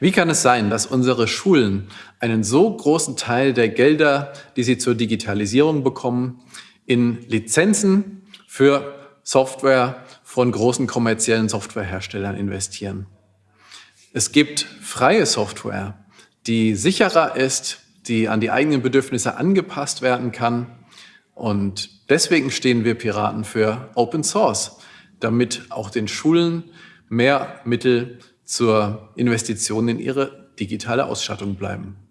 Wie kann es sein, dass unsere Schulen einen so großen Teil der Gelder, die sie zur Digitalisierung bekommen, in Lizenzen für Software von großen kommerziellen Softwareherstellern investieren? Es gibt freie Software, die sicherer ist, die an die eigenen Bedürfnisse angepasst werden kann. Und deswegen stehen wir Piraten für Open Source, damit auch den Schulen mehr Mittel zur Investition in ihre digitale Ausstattung bleiben.